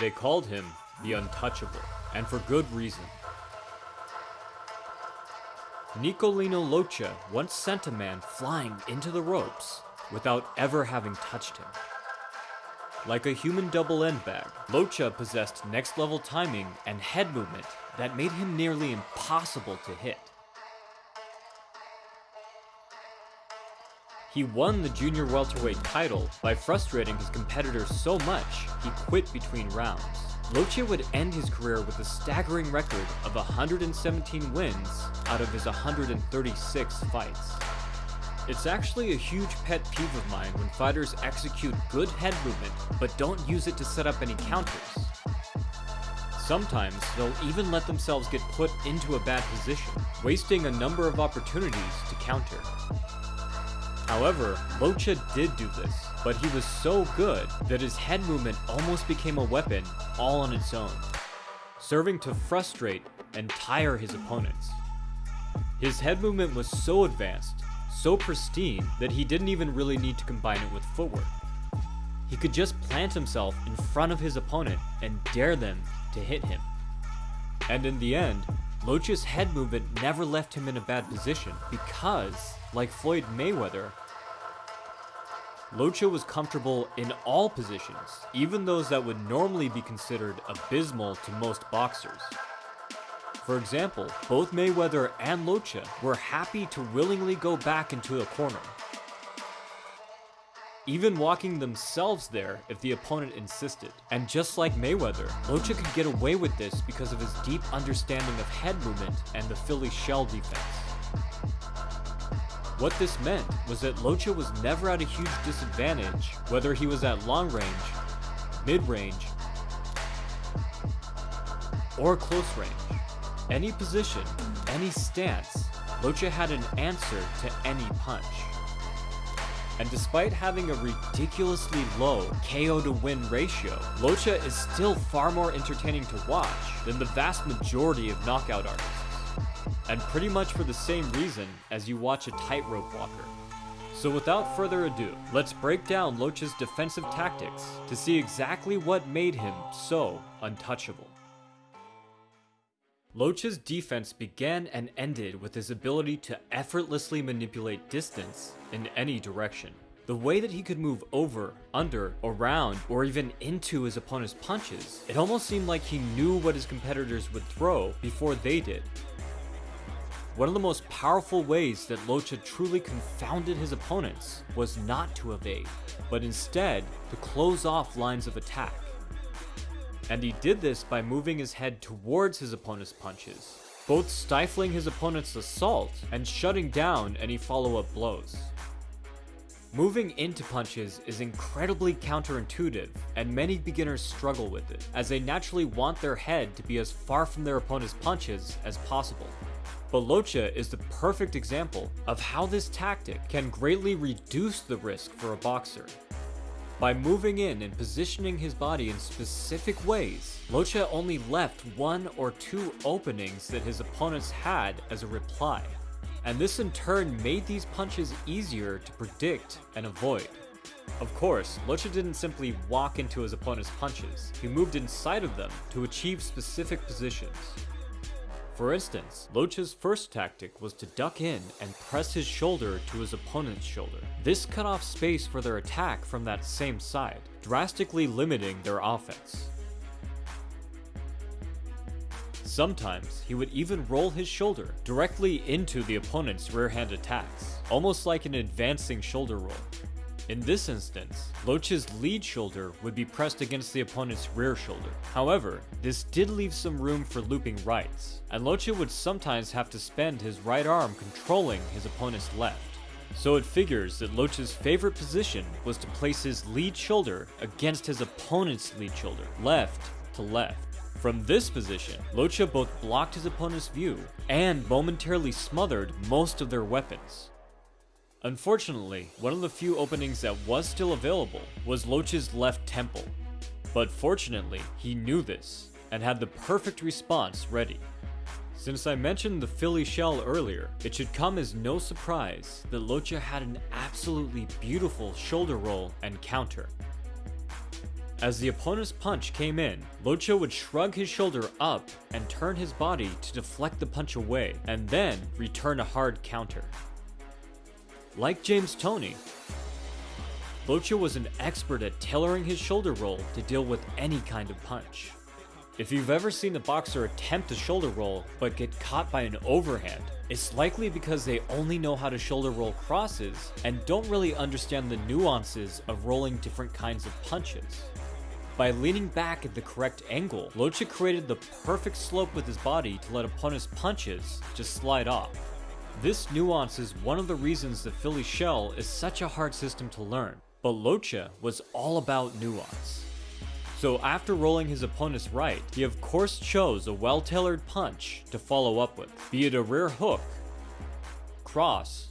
They called him the Untouchable, and for good reason. Nicolino Locche once sent a man flying into the ropes without ever having touched him. Like a human double end bag, Locche possessed next level timing and head movement that made him nearly impossible to hit. He won the junior welterweight title by frustrating his competitors so much he quit between rounds. Locche would end his career with a staggering record of 117 wins out of his 136 fights. It's actually a huge pet peeve of mine when fighters execute good head movement but don't use it to set up any counters. Sometimes they'll even let themselves get put into a bad position, wasting a number of opportunities to counter. However, Locche did do this, but he was so good that his head movement almost became a weapon all on its own, serving to frustrate and tire his opponents. His head movement was so advanced, so pristine, that he didn't even really need to combine it with footwork. He could just plant himself in front of his opponent and dare them to hit him. And in the end, Locche's head movement never left him in a bad position because, like Floyd Mayweather, Locche was comfortable in all positions, even those that would normally be considered abysmal to most boxers. For example, both Mayweather and Locche were happy to willingly go back into a corner, even walking themselves there if the opponent insisted. And just like Mayweather, Locche could get away with this because of his deep understanding of head movement and the Philly shell defense. What this meant was that Locche was never at a huge disadvantage, whether he was at long range, mid-range, or close range. Any position, any stance, Locche had an answer to any punch. And despite having a ridiculously low KO to win ratio, Locche is still far more entertaining to watch than the vast majority of knockout artists. And pretty much for the same reason as you watch a tightrope walker. So without further ado, let's break down Locche's defensive tactics to see exactly what made him so untouchable. Locche's defense began and ended with his ability to effortlessly manipulate distance in any direction. The way that he could move over, under, around, or even into his opponent's punches, it almost seemed like he knew what his competitors would throw before they did. One of the most powerful ways that Locche truly confounded his opponents was not to evade, but instead to close off lines of attack. And he did this by moving his head towards his opponent's punches, both stifling his opponent's assault and shutting down any follow-up blows. Moving into punches is incredibly counterintuitive, and many beginners struggle with it, as they naturally want their head to be as far from their opponent's punches as possible. But Locche is the perfect example of how this tactic can greatly reduce the risk for a boxer. By moving in and positioning his body in specific ways, Locche only left one or two openings that his opponents had as a reply. And this in turn made these punches easier to predict and avoid. Of course, Locche didn't simply walk into his opponent's punches, he moved inside of them to achieve specific positions. For instance, Locche's first tactic was to duck in and press his shoulder to his opponent's shoulder. This cut off space for their attack from that same side, drastically limiting their offense. Sometimes, he would even roll his shoulder directly into the opponent's rear hand attacks, almost like an advancing shoulder roll. In this instance, Locche's lead shoulder would be pressed against the opponent's rear shoulder. However, this did leave some room for looping rights, and Locche would sometimes have to spend his right arm controlling his opponent's left. So it figures that Locche's favorite position was to place his lead shoulder against his opponent's lead shoulder, left to left. From this position, Locche both blocked his opponent's view and momentarily smothered most of their weapons. Unfortunately, one of the few openings that was still available was Locche's left temple. But fortunately, he knew this, and had the perfect response ready. Since I mentioned the Philly shell earlier, it should come as no surprise that Locche had an absolutely beautiful shoulder roll and counter. As the opponent's punch came in, Locche would shrug his shoulder up and turn his body to deflect the punch away, and then return a hard counter. Like James Toney, Locche was an expert at tailoring his shoulder roll to deal with any kind of punch. If you've ever seen a boxer attempt a shoulder roll but get caught by an overhand, it's likely because they only know how to shoulder roll crosses and don't really understand the nuances of rolling different kinds of punches. By leaning back at the correct angle, Locche created the perfect slope with his body to let opponents' punches just slide off. This nuance is one of the reasons the Philly shell is such a hard system to learn, but Locche was all about nuance. So after rolling his opponent's right, he of course chose a well-tailored punch to follow up with, be it a rear hook, cross,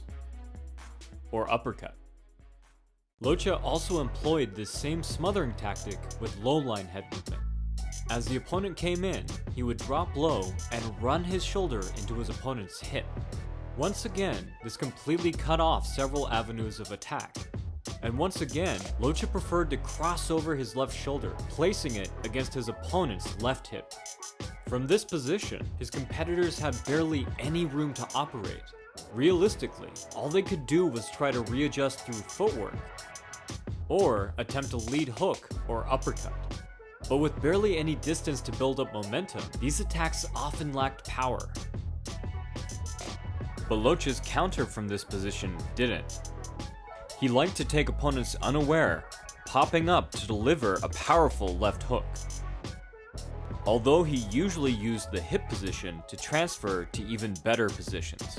or uppercut. Locche also employed this same smothering tactic with low line head movement. As the opponent came in, he would drop low and run his shoulder into his opponent's hip. Once again, this completely cut off several avenues of attack. And once again, Locche preferred to cross over his left shoulder, placing it against his opponent's left hip. From this position, his competitors had barely any room to operate. Realistically, all they could do was try to readjust through footwork, or attempt a lead hook or uppercut. But with barely any distance to build up momentum, these attacks often lacked power. But Locche's counter from this position didn't. He liked to take opponents unaware, popping up to deliver a powerful left hook. Although he usually used the hip position to transfer to even better positions.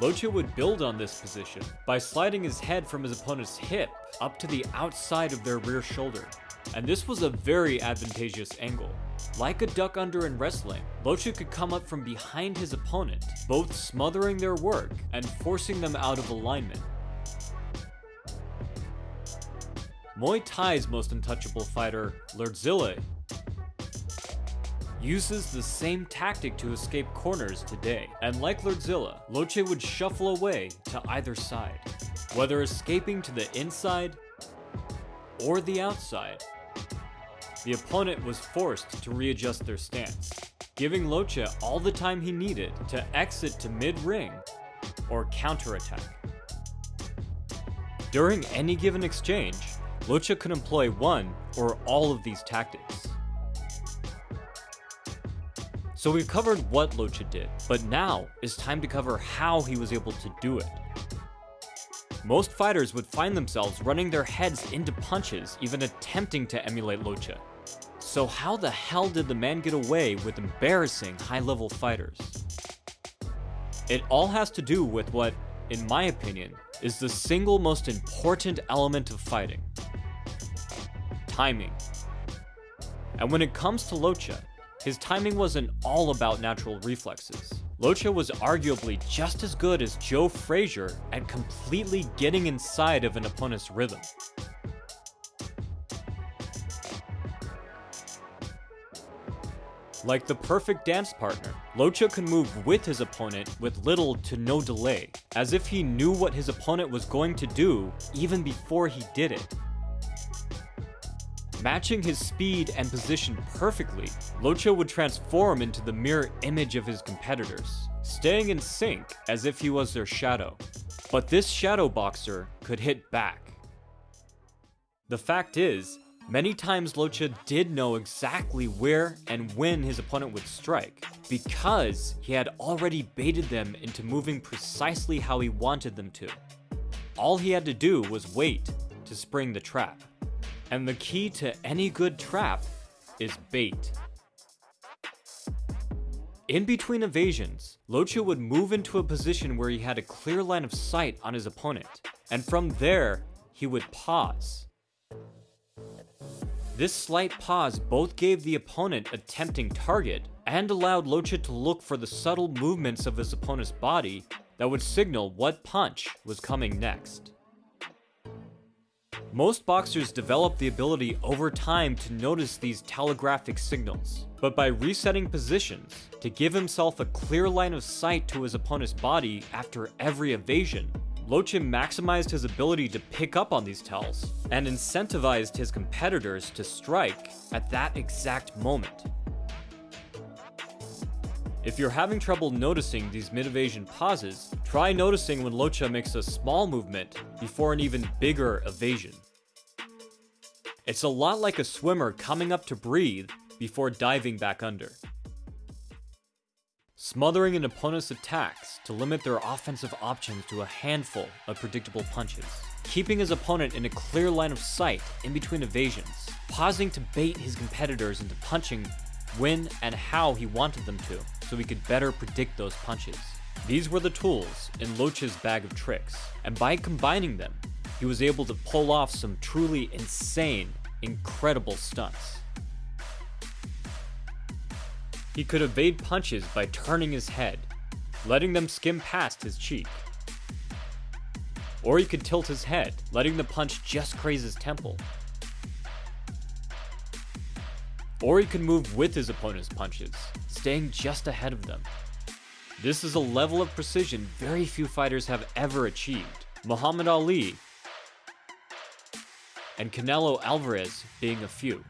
Locche would build on this position by sliding his head from his opponent's hip up to the outside of their rear shoulder, and this was a very advantageous angle. Like a duck under in wrestling, Locche could come up from behind his opponent, both smothering their work and forcing them out of alignment. Muay Thai's most untouchable fighter, Lerdsila, uses the same tactic to escape corners today, and like Lerdsila, Locche would shuffle away to either side, whether escaping to the inside or the outside. The opponent was forced to readjust their stance, giving Locche all the time he needed to exit to mid-ring or counterattack. During any given exchange, Locche could employ one or all of these tactics. So we've covered what Locche did, but now it's time to cover how he was able to do it. Most fighters would find themselves running their heads into punches, even attempting to emulate Locche. So how the hell did the man get away with embarrassing high-level fighters? It all has to do with what, in my opinion, is the single most important element of fighting. Timing. And when it comes to Locche, his timing wasn't all about natural reflexes. Locche was arguably just as good as Joe Frazier at completely getting inside of an opponent's rhythm. Like the perfect dance partner, Locche could move with his opponent with little to no delay, as if he knew what his opponent was going to do even before he did it. Matching his speed and position perfectly, Locche would transform into the mirror image of his competitors, staying in sync as if he was their shadow. But this shadow boxer could hit back. The fact is, many times Locche did know exactly where and when his opponent would strike, because he had already baited them into moving precisely how he wanted them to. All he had to do was wait to spring the trap. And the key to any good trap is bait. In between evasions, Locche would move into a position where he had a clear line of sight on his opponent, and from there, he would pause. This slight pause both gave the opponent a tempting target and allowed Locche to look for the subtle movements of his opponent's body that would signal what punch was coming next. Most boxers develop the ability over time to notice these telegraphic signals, but by resetting positions to give himself a clear line of sight to his opponent's body after every evasion, Lochin maximized his ability to pick up on these tells, and incentivized his competitors to strike at that exact moment. If you're having trouble noticing these mid-evasion pauses, try noticing when Locche makes a small movement before an even bigger evasion. It's a lot like a swimmer coming up to breathe before diving back under. Smothering an opponent's attacks to limit their offensive options to a handful of predictable punches. Keeping his opponent in a clear line of sight in between evasions. Pausing to bait his competitors into punching when and how he wanted them to, so he could better predict those punches. These were the tools in Locche's bag of tricks, and by combining them, he was able to pull off some truly insane, incredible stunts. He could evade punches by turning his head, letting them skim past his cheek. Or he could tilt his head, letting the punch just graze his temple, or he could move with his opponent's punches, staying just ahead of them. This is a level of precision very few fighters have ever achieved. Muhammad Ali and Canelo Alvarez being a few.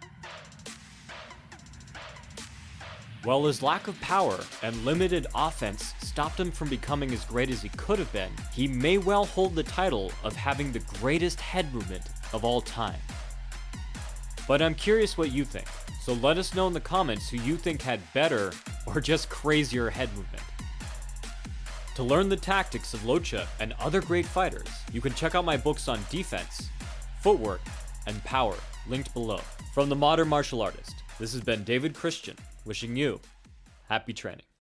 While his lack of power and limited offense stopped him from becoming as great as he could have been, he may well hold the title of having the greatest head movement of all time. But I'm curious what you think. So let us know in the comments who you think had better or just crazier head movement. To learn the tactics of Locche and other great fighters, you can check out my books on defense, footwork, and power, linked below. From the modern martial artist, this has been David Christian, wishing you happy training.